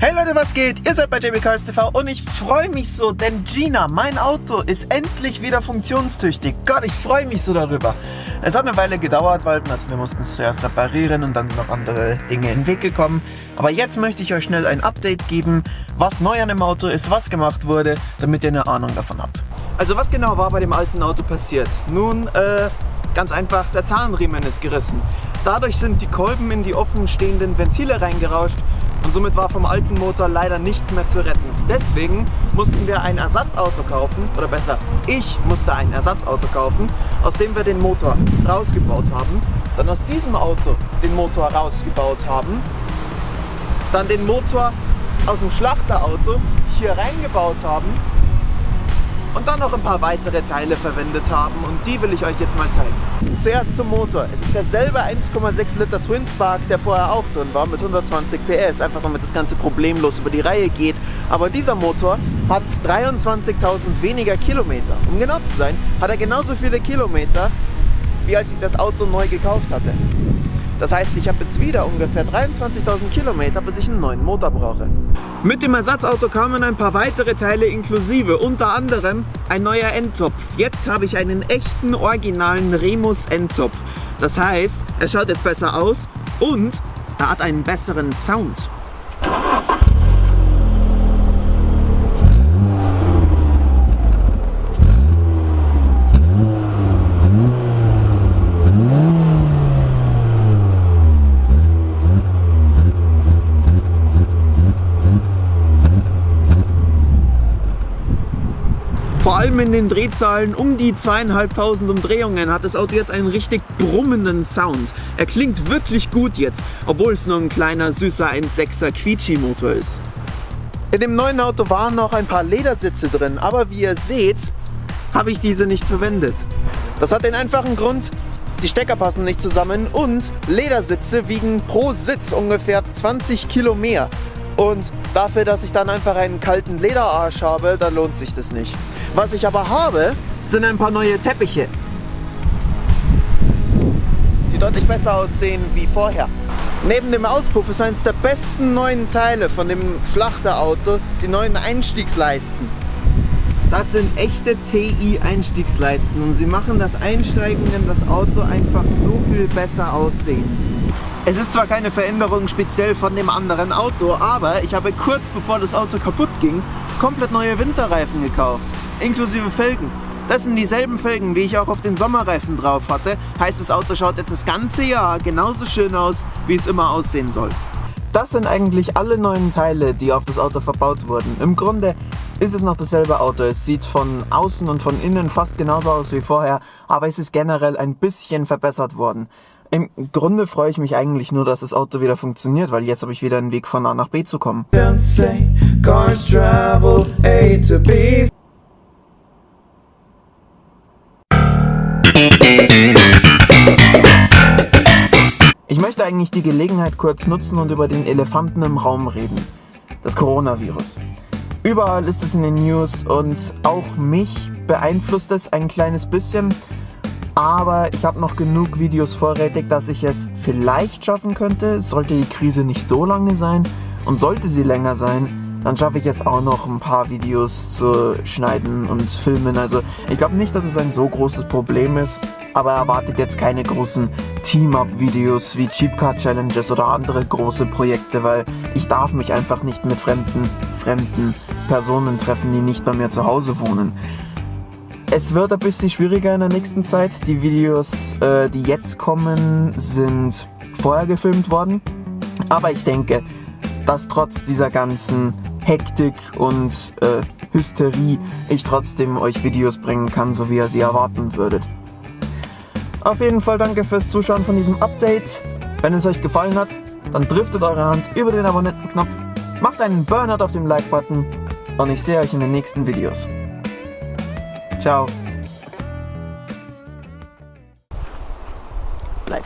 Hey Leute, was geht? Ihr seid bei JB TV und ich freue mich so, denn Gina, mein Auto, ist endlich wieder funktionstüchtig. Gott, ich freue mich so darüber. Es hat eine Weile gedauert, weil wir mussten es zuerst reparieren und dann sind noch andere Dinge in den Weg gekommen. Aber jetzt möchte ich euch schnell ein Update geben, was neu an dem Auto ist, was gemacht wurde, damit ihr eine Ahnung davon habt. Also was genau war bei dem alten Auto passiert? Nun, äh, ganz einfach, der Zahnriemen ist gerissen. Dadurch sind die Kolben in die offenstehenden Ventile reingerauscht und somit war vom alten Motor leider nichts mehr zu retten. Deswegen mussten wir ein Ersatzauto kaufen, oder besser, ich musste ein Ersatzauto kaufen, aus dem wir den Motor rausgebaut haben, dann aus diesem Auto den Motor rausgebaut haben, dann den Motor aus dem Schlachterauto hier reingebaut haben dann noch ein paar weitere Teile verwendet haben und die will ich euch jetzt mal zeigen. Zuerst zum Motor. Es ist derselbe 1,6 Liter Twin Spark, der vorher auch drin war mit 120 PS, einfach damit das Ganze problemlos über die Reihe geht. Aber dieser Motor hat 23.000 weniger Kilometer. Um genau zu sein, hat er genauso viele Kilometer, wie als ich das Auto neu gekauft hatte. Das heißt, ich habe jetzt wieder ungefähr 23.000 Kilometer, bis ich einen neuen Motor brauche. Mit dem Ersatzauto kamen ein paar weitere Teile inklusive, unter anderem ein neuer Endtopf. Jetzt habe ich einen echten, originalen Remus Endtopf. Das heißt, er schaut jetzt besser aus und er hat einen besseren Sound. Vor allem in den Drehzahlen um die zweieinhalbtausend Umdrehungen hat das Auto jetzt einen richtig brummenden Sound. Er klingt wirklich gut jetzt, obwohl es nur ein kleiner süßer 1.6er Quietschi-Motor ist. In dem neuen Auto waren noch ein paar Ledersitze drin, aber wie ihr seht, habe ich diese nicht verwendet. Das hat den einfachen Grund, die Stecker passen nicht zusammen und Ledersitze wiegen pro Sitz ungefähr 20 Kilo mehr. Und dafür, dass ich dann einfach einen kalten Lederarsch habe, da lohnt sich das nicht. Was ich aber habe, sind ein paar neue Teppiche. Die deutlich besser aussehen wie vorher. Neben dem Auspuff ist eines der besten neuen Teile von dem Schlachterauto die neuen Einstiegsleisten. Das sind echte TI-Einstiegsleisten und sie machen das Einsteigen in das Auto einfach so viel besser aussehend. Es ist zwar keine Veränderung speziell von dem anderen Auto, aber ich habe kurz bevor das Auto kaputt ging, komplett neue Winterreifen gekauft inklusive Felgen. Das sind dieselben Felgen, wie ich auch auf den Sommerreifen drauf hatte. Heißt, das Auto schaut jetzt das ganze Jahr genauso schön aus, wie es immer aussehen soll. Das sind eigentlich alle neuen Teile, die auf das Auto verbaut wurden. Im Grunde ist es noch dasselbe Auto. Es sieht von außen und von innen fast genauso aus wie vorher, aber es ist generell ein bisschen verbessert worden. Im Grunde freue ich mich eigentlich nur, dass das Auto wieder funktioniert, weil jetzt habe ich wieder einen Weg von A nach B zu kommen. Ich möchte eigentlich die Gelegenheit kurz nutzen und über den Elefanten im Raum reden. Das Coronavirus. Überall ist es in den News und auch mich beeinflusst es ein kleines bisschen. Aber ich habe noch genug Videos vorrätig, dass ich es vielleicht schaffen könnte, sollte die Krise nicht so lange sein. Und sollte sie länger sein, dann schaffe ich es auch noch ein paar Videos zu schneiden und filmen. Also ich glaube nicht, dass es ein so großes Problem ist, aber erwartet jetzt keine großen Team-Up-Videos wie Cheap Car Challenges oder andere große Projekte, weil ich darf mich einfach nicht mit fremden, fremden Personen treffen, die nicht bei mir zu Hause wohnen. Es wird ein bisschen schwieriger in der nächsten Zeit. Die Videos, äh, die jetzt kommen, sind vorher gefilmt worden. Aber ich denke, dass trotz dieser ganzen Hektik und äh, Hysterie ich trotzdem euch Videos bringen kann, so wie ihr sie erwarten würdet. Auf jeden Fall danke fürs Zuschauen von diesem Update. Wenn es euch gefallen hat, dann driftet eure Hand über den Abonnentenknopf, macht einen Burnout auf dem Like-Button und ich sehe euch in den nächsten Videos. Ciao. Bleib.